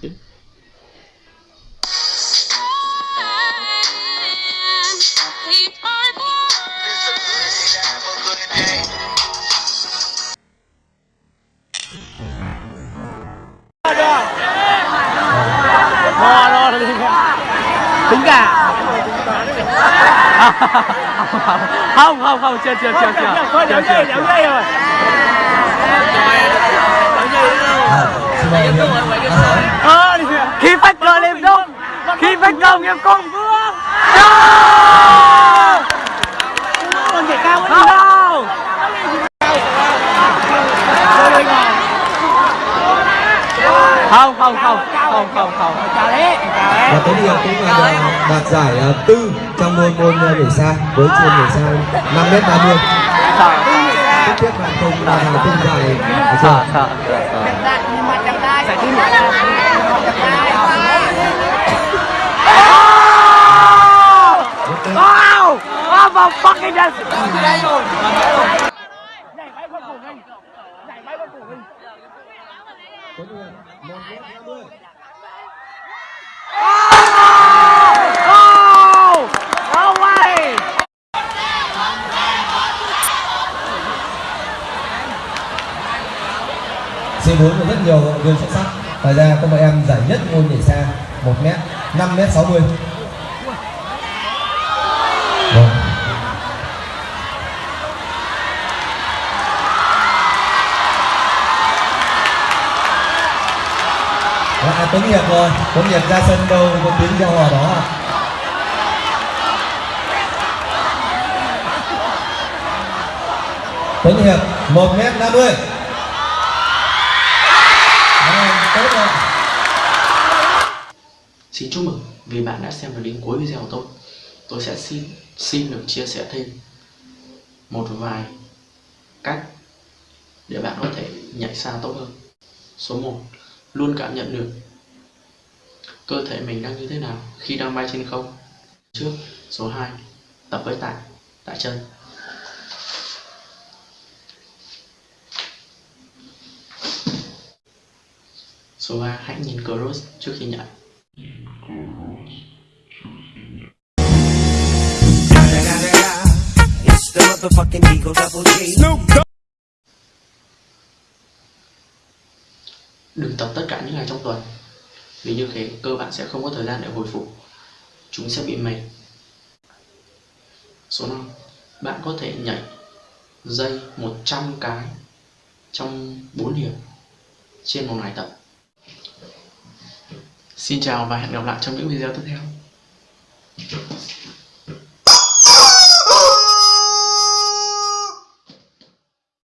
好，真干！好好好，奖奖奖奖，两倍！两倍！两倍！Cờ liêm cung còn nhảy cao ấy không. không không không không không không. Và Tuấn Hiệp cũng là đoạt- đoạt giải ờ, tư trong môn môn nhảy xa với chuyên nhảy xa 5 m 30 tiếp tiếp là không là không giải. Được chưa? sợ sợ nhanh lên đây rồi nhảy bay con cổ nhanh giải bay con cổ nhanh một mét năm mươi C4 có rất nhiều vận động viên xuất sắc. Ngoài ra các bạn em giải nhất môn nhảy xa 1m, 5m60. À, Tuấn Hiệp rồi, Tuấn Hiệp ra sân đâu có tiếng gieo hòa đó à? Tuấn Hiệp 1 m 50 tốt rồi Xin chúc mừng vì bạn đã xem được đến cuối video của tôi. Tôi sẽ xin xin được chia sẻ thêm một vài cách để bạn có thể nhảy xa tốt hơn. Số 1. Luôn cảm nhận được cơ thể mình đang như thế nào khi đang bay trên không. Trước. Số 2. Tập với tạ, tạ chân. Số 3. Hãy nhìn cross trước khi nhảy. It's the motherfucking Eagle Double G. Snoop luyện tập tất cả những ngày trong tuần. Vì như thế, cơ bạn sẽ không có thời gian để hồi phục. Chúng sẽ bị mệt. Số 5 Bạn có thể nhảy, dây 100 cái trong 4 hiệp trên một ngày tập. Xin chào và hẹn gặp lại trong những video tiếp theo.